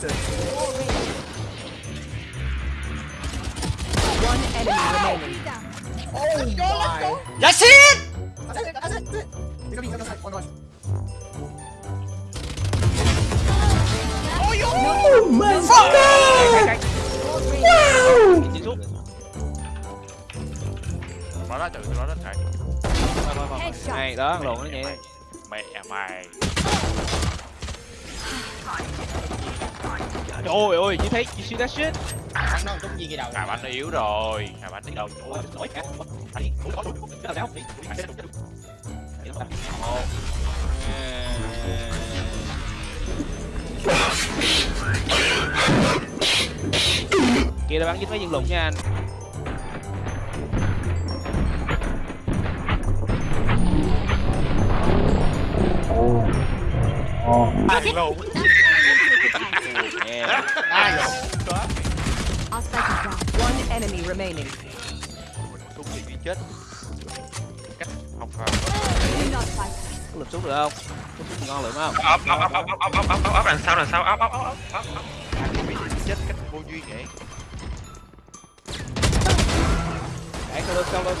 character. One enemy wow. remaining. Oh, oh let's go, my! Go. That's it! That's it! That's it! Oh, yo! Oh my Fuck. god! Wow! Nó đã tự nó rất Này đó, lộn nó vậy Mày mày Trời ơi, you thấy, you see that shit? Thằng nó trúng viên cái đầu. Hà Bạch nó yếu rồi, Hà Bạch nó đầu. Ôi, nổi cả. Thấy, nổi nổi. Đâu đâu. Một. Bắn dính mấy viên lùng nha anh. Oh. Oh. Lùng nice. One enemy remaining. Súng gì đi chết. Cách học vào. lực súng được không? Súng ngon lượm không? Ấp ấp ấp ấp ấp ấp ấp ấp đằng sao đằng sau ấp ấp ấp ấp ấp. Chết cách vô duyên vậy. Để sau lưng sau lưng.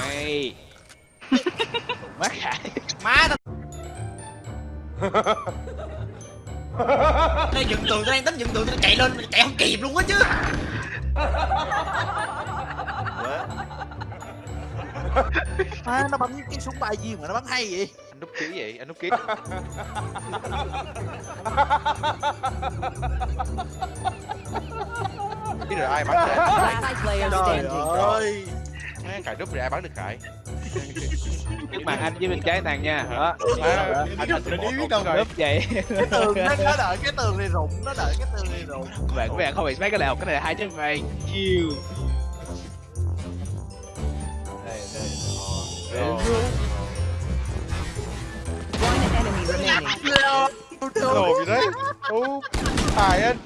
Này. Má khải. Má tao. Đây dựng tường đang tính dựng tường tao chạy lên chạy không kịp luôn á chứ. À, nó bắn cái súng bay gì mà nó bắn hay vậy? Anh núp ký vậy anh núp ký. Biết rồi ai bắn player trời ơi. Má, cài núp rồi ai bắn được cài Trước mặt anh với bên trái thằng nha. Đó Má, anh biết không đâu rồi vậy. Cái tường nó, nó đợi cái tường này rụng nó đợi cái tường này rụng. Các bạn, các bạn không bị mấy cái nào Cái này là hai chân mày Chill Đây, đây. Đồ gì đấy? Ô tài anh.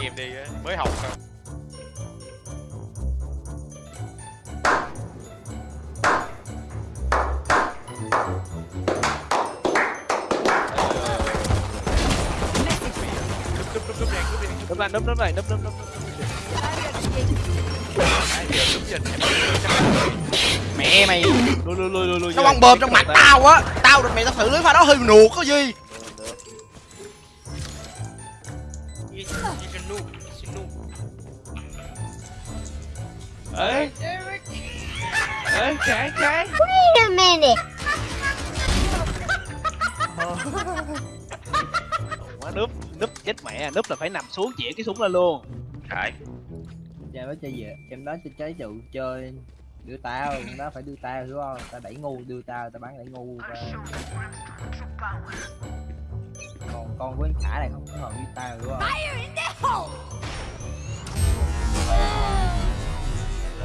Nghiệm đi mới học thôi đấm lại đấm đấm lại đấm đấm đấm mẹ mày. Lôi lôi lôi lôi nó bong bơm trong mặt tao á. Tao được mày tao xử lưới pha đó hơi nuột có gì? Ấy ấy trái trái wait a minute quá núp núp chết mẹ Núp là phải nằm xuống chĩa cái súng lên luôn. Khải cha nói chơi gì em nói cho trái trụ chơi đưa tao. Nó phải đưa tao hiểu không? Tao đẩy ngu đưa tao tao bắn đẩy ngu ra. còn con với thả này không có hợp với tao hiểu không?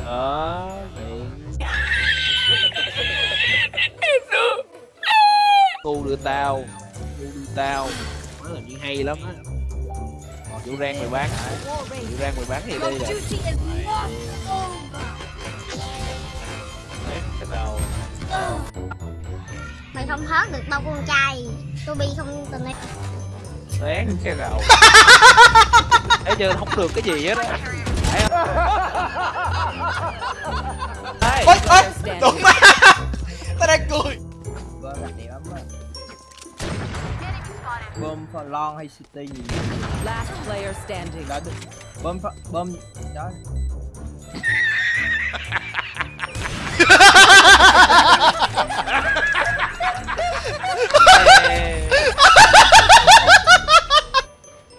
Đó, Cu đưa tao. Cu đưa tao. Nó là chuyện hay lắm á Vụ rang mày bán Vụ rang mày bán thì đi rồi Cái đầu Mày không hớt được bao con trai. Tôi bi không tình này. Sáng cái đầu Thấy chưa không được cái gì hết á Thấy không? Ê, Ôi ôi. Đúng má Tao đang cười đặt đẹp lắm á bơm hay city gì last player standing đó bơm bơm đó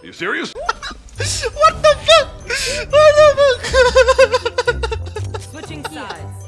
Are you serious? what the fuck? What the fuck? Switching sides.